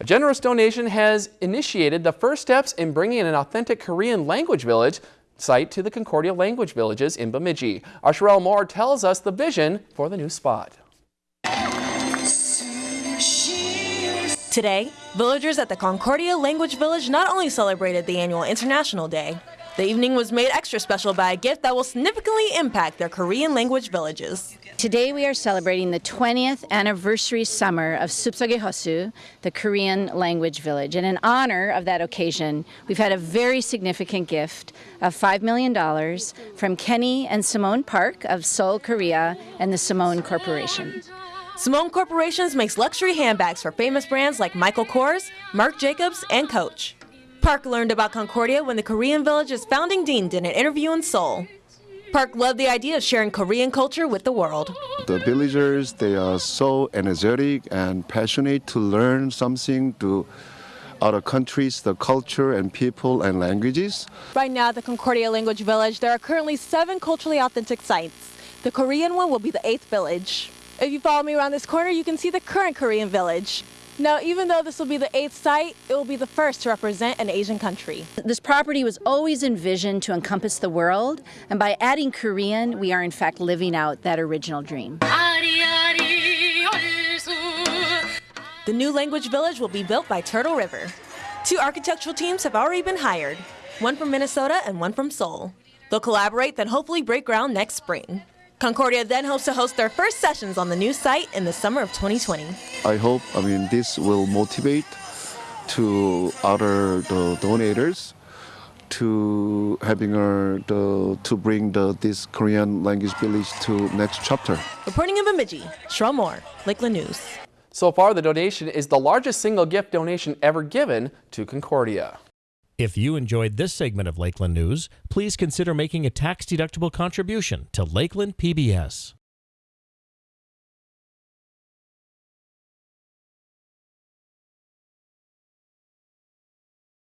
A generous donation has initiated the first steps in bringing an authentic Korean language village site to the Concordia Language Villages in Bemidji. Sherelle Moore tells us the vision for the new spot. Today, villagers at the Concordia Language Village not only celebrated the annual International Day, the evening was made extra special by a gift that will significantly impact their Korean language villages. Today we are celebrating the 20th anniversary summer of Sup Sogui Hosu, the Korean language village. And in honor of that occasion, we've had a very significant gift of $5 million from Kenny and Simone Park of Seoul, Korea, and the Simone Corporation. Simone Corporations makes luxury handbags for famous brands like Michael Kors, Marc Jacobs, and Coach. Park learned about Concordia when the Korean Village's founding dean did an interview in Seoul. Park loved the idea of sharing Korean culture with the world. The villagers, they are so energetic and passionate to learn something to other countries, the culture and people and languages. Right now at the Concordia Language Village, there are currently seven culturally authentic sites. The Korean one will be the eighth village. If you follow me around this corner, you can see the current Korean village. Now, even though this will be the eighth site, it will be the first to represent an Asian country. This property was always envisioned to encompass the world, and by adding Korean, we are in fact living out that original dream. The new language village will be built by Turtle River. Two architectural teams have already been hired, one from Minnesota and one from Seoul. They'll collaborate, then hopefully break ground next spring. Concordia then hopes to host their first sessions on the new site in the summer of 2020. I hope, I mean, this will motivate to other the donors to having a, the, to bring the, this Korean language village to next chapter. Reporting in Bemidji, Sherelle Moore, Lakeland News. So far, the donation is the largest single gift donation ever given to Concordia. If you enjoyed this segment of Lakeland News, please consider making a tax-deductible contribution to Lakeland PBS.